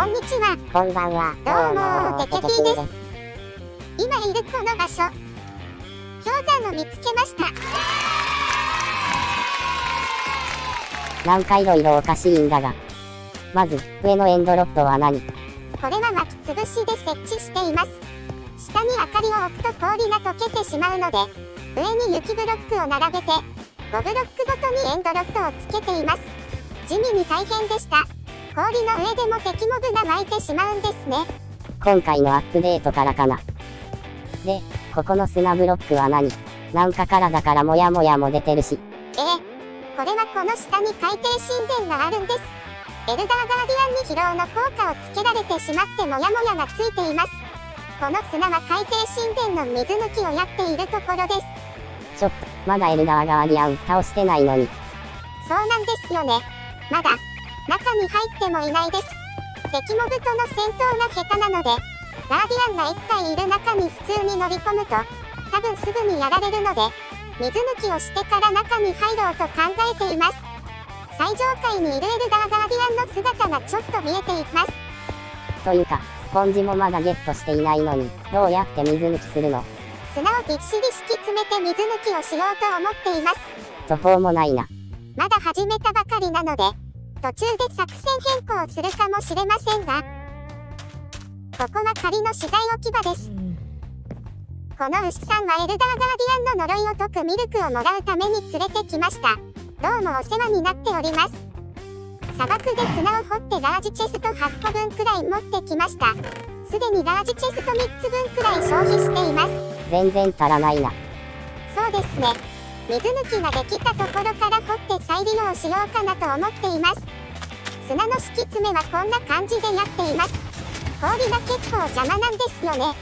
こんにちは。こんばんは。どうもテケピーです今いるこの場所。氷山を見つけました。なんかいろいろおかしいんだが。まず、上のエンドロットは何？これは巻きつぶしで設置しています。下に明かりを置くと氷が溶けてしまうので、上に雪ブロックを並べて、5ブロックごとにエンドロットをつけています。地味に大変でした。氷の上でも敵モブが湧いてしまうんですね。今回のアップデートからかな。で、ここの砂ブロックは何？なんか体からモヤモヤも出てるし。ええこれはこの下に海底神殿があるんです。エルダーガーディアンに疲労の効果をつけられてしまってモヤモヤがついています。この砂は海底神殿の水抜きをやっているところです。ちょっと、まだエルダーガーディアン倒してないのに。そうなんですよね。まだ、中に入ってもいないです。敵モブとの戦闘が下手なので、ガーディアンが1体いる中に普通に乗り込むと、多分すぐにやられるので、水抜きをしてから中に入ろうと考えています。最上階にいるエルダーガーディアンの姿がちょっと見えています。というか、スポンジもまだゲットしていないのに、どうやって水抜きするの？砂をびっしり敷き詰めて水抜きをしようと思っています。途方もないな。まだ始めたばかりなので、途中で作戦変更をするかもしれませんが、ここは仮の資材置き場です。この牛さんはエルダーガーディアンの呪いを解くミルクをもらうために連れてきました。どうもお世話になっております。砂漠で砂を掘ってラージチェスト8個分くらい持ってきました。すでにラージチェスト3つ分くらい消費しています。全然足らないな。そうですね。水抜きができたところから掘って再利用しようかなと思っています。砂の敷き詰めはこんな感じでやっています。氷が結構邪魔なんですよね。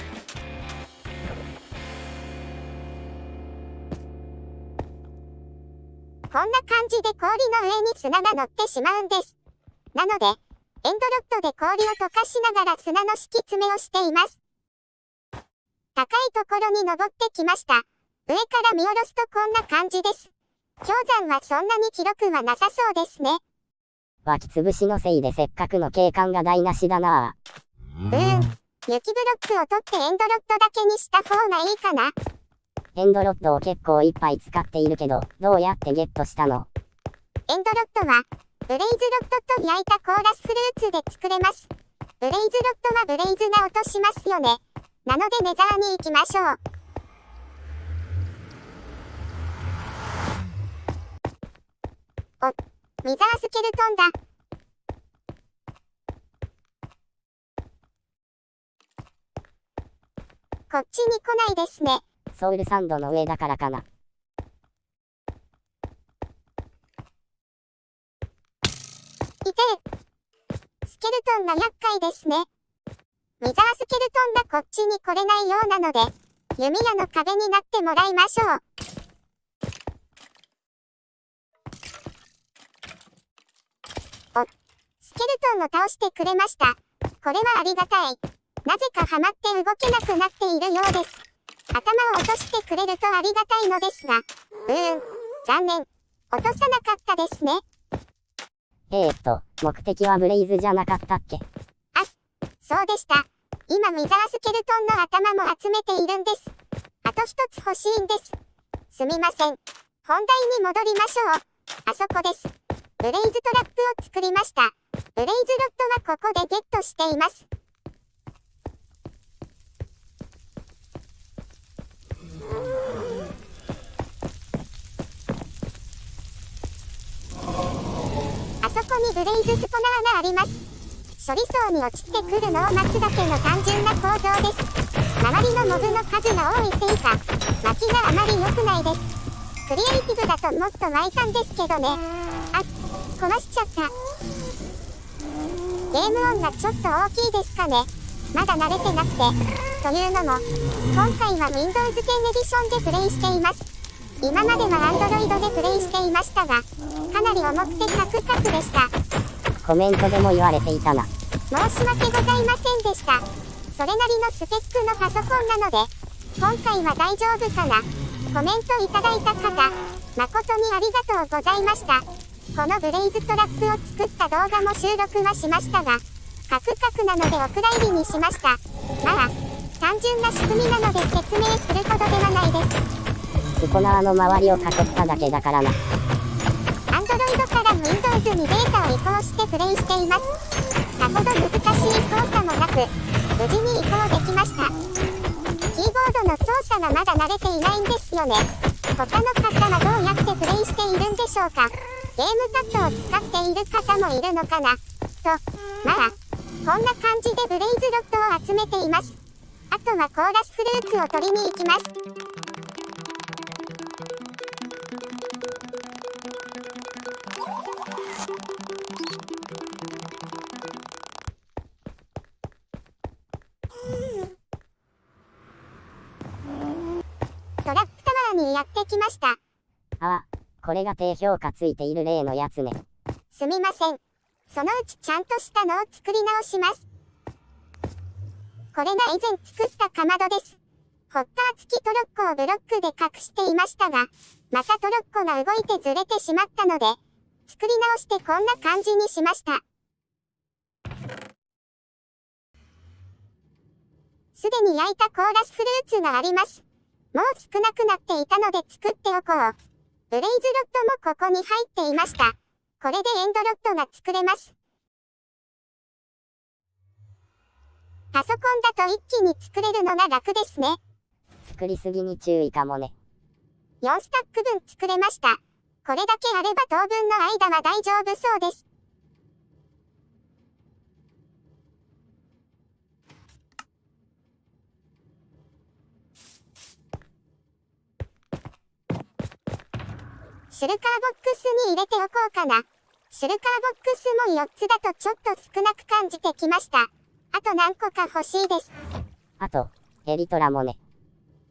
こんな感じで氷の上に砂が乗ってしまうんです。なので、エンドロットで氷を溶かしながら砂の敷き詰めをしています。高いところに登ってきました。上から見下ろすとこんな感じです。氷山はそんなに記録はなさそうですね。湧きつぶしのせいでせっかくの景観が台無しだなうーん。雪ブロックを取ってエンドロットだけにした方がいいかな。エンドロットを結構いっぱい使っているけど、どうやってゲットしたの？エンドロットは、ブレイズロットと焼いたコーラスフルーツで作れます。ブレイズロットはブレイズが落としますよね。なのでネザーに行きましょう。お、ミザースケルトンだ。こっちに来ないですね。ソウルサンドの上だからかな。いてスケルトンが厄介ですね。ミザースケルトンがこっちに来れないようなので、弓矢の壁になってもらいましょう。お、スケルトンを倒してくれました。これはありがたい。なぜかハマって動けなくなっているようです。頭を落としてくれるとありがたいのですが、うーん、残念。落とさなかったですね。えー、っと、目的はブレイズじゃなかったっけ？そうでした。今ミザースケルトンの頭も集めているんです。あと一つ欲しいんです。すみません。本題に戻りましょう。あそこです。ブレイズトラップを作りました。ブレイズロットはここでゲットしています。あそこにブレイズスポナーがあります。処理層に落ちてくるのを待つだけの単純な構造です。周りのモブの数が多いせいか、巻きがあまり良くないです。クリエイティブだともっと湧いたんですけどね。あ、壊しちゃった。ゲーム音がちょっと大きいですかね。まだ慣れてなくて。というのも、今回は Windows 10エディションでプレイしています。今までは Android でプレイしていましたが、かなり重くてカクカクでした。コメントでも言われていたな。申し訳ございませんでした。それなりのスペックのパソコンなので、今回は大丈夫かな。コメントいただいた方、誠にありがとうございました。このブレイズトラップを作った動画も収録はしましたが、カクカクなのでお蔵入りにしました。まあ、単純な仕組みなので説明するほどではないです。スポナーの周りを囲っただけだからな。Android から Windows にデータを移行してプレイしています。さほど難しい操作もなく、無事に移行できました。キーボードの操作がまだ慣れていないんですよね。他の方はどうやってプレイしているんでしょうかゲームパッドを使っている方もいるのかな？と、まあ、こんな感じでブレイズロットを集めています。あとはコーラスフルーツを取りに行きます。トラップタワーにやってきました。あ、これが低評価ついている例のやつね。すみません。そのうちちゃんとしたのを作り直します。これが以前作ったかまどです。ホッパー付きトロッコをブロックで隠していましたが、またトロッコが動いてずれてしまったので、作り直してこんな感じにしました。すでに焼いたコーラスフルーツがあります。もう少なくなっていたので作っておこう。ブレイズロットもここに入っていました。これでエンドロットが作れます。パソコンだと一気に作れるのが楽ですね。作りすぎに注意かもね。4スタック分作れました。これだけあれば当分の間は大丈夫そうです。シュルカーボックスに入れておこうかな。シュルカーボックスも4つだとちょっと少なく感じてきました。あと何個か欲しいです。あと、エリトラもね。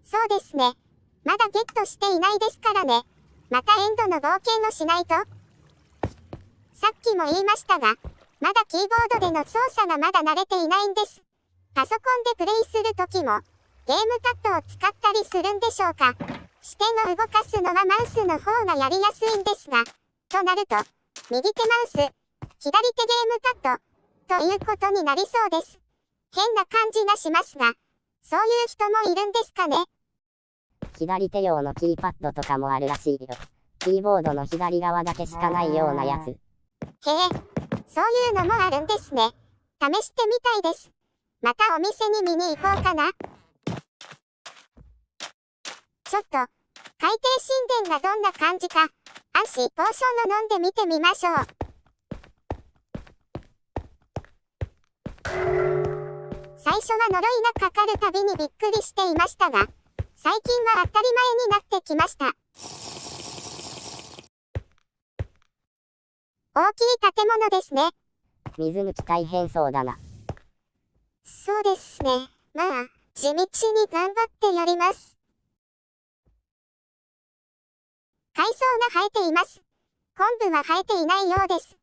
そうですね。まだゲットしていないですからね。またエンドの冒険をしないと。さっきも言いましたが、まだキーボードでの操作がまだ慣れていないんです。パソコンでプレイするときも、ゲームパッドを使ったりするんでしょうか。視点を動かすのはマウスの方がやりやすいんですが、となると、右手マウス、左手ゲームパッド、ということになりそうです。変な感じがしますが、そういう人もいるんですかね。左手用のキーパッドとかもあるらしいよ。キーボードの左側だけしかないようなやつ。へえ、そういうのもあるんですね。試してみたいです。またお店に見に行こうかな。ちょっと、海底神殿がどんな感じか、アンシーポーションを飲んでみてみましょう。最初は呪いがかかるたびにびっくりしていましたが、最近は当たり前になってきました。大きい建物ですね。水抜き大変そうだな。そうですね。まあ、地道に頑張ってやります。海藻が生えています。昆布は生えていないようです。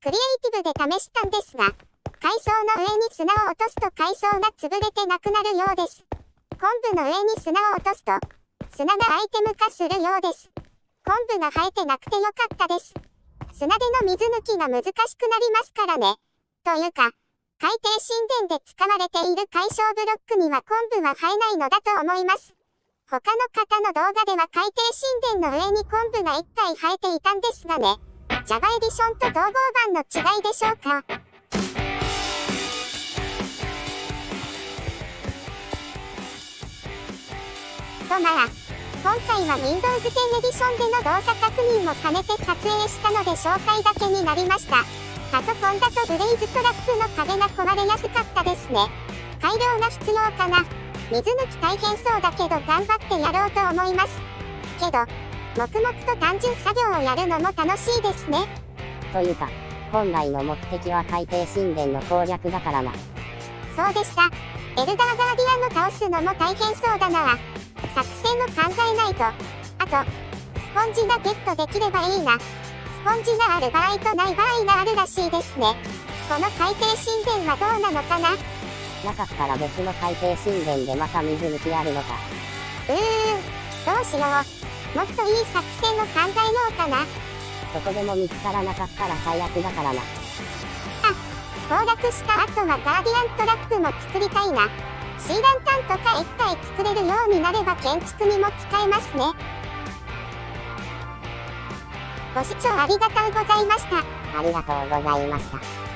クリエイティブで試したんですが、海藻の上に砂を落とすと海藻が潰れてなくなるようです。昆布の上に砂を落とすと、砂がアイテム化するようです。昆布が生えてなくてよかったです。砂での水抜きが難しくなりますからね。というか、海底神殿で使われている解消ブロックには昆布は生えないのだと思います。他の方の動画では海底神殿の上に昆布が1体生えていたんですがね。Java エディションと統合版の違いでしょうか。とまあ、今回は Windows 10エディションでの動作確認も兼ねて撮影したので紹介だけになりました。パソコンだとブレイズトラックの壁が壊れやすかったですね。改良が必要かな。水抜き大変そうだけど頑張ってやろうと思います。けど、黙々と単純作業をやるのも楽しいですね。というか、本来の目的は海底神殿の攻略だからな。そうでした。エルダーガーディアンを倒すのも大変そうだな。作戦を考えないと。あと、スポンジがゲットできればいいな。スポンジがある場合とない場合があるらしいですね。この海底神殿はどうなのかな？なかったら別の海底神殿でまた水抜きあるのか。うーん、どうしよう。もっといい作戦を考えようかな。そこでも見つからなかったら最悪だからな。崩落した後はガーディアントラックも作りたいな。シーランタンとか1体作れるようになれば建築にも使えますね。ご視聴ありがとうございました。ありがとうございました。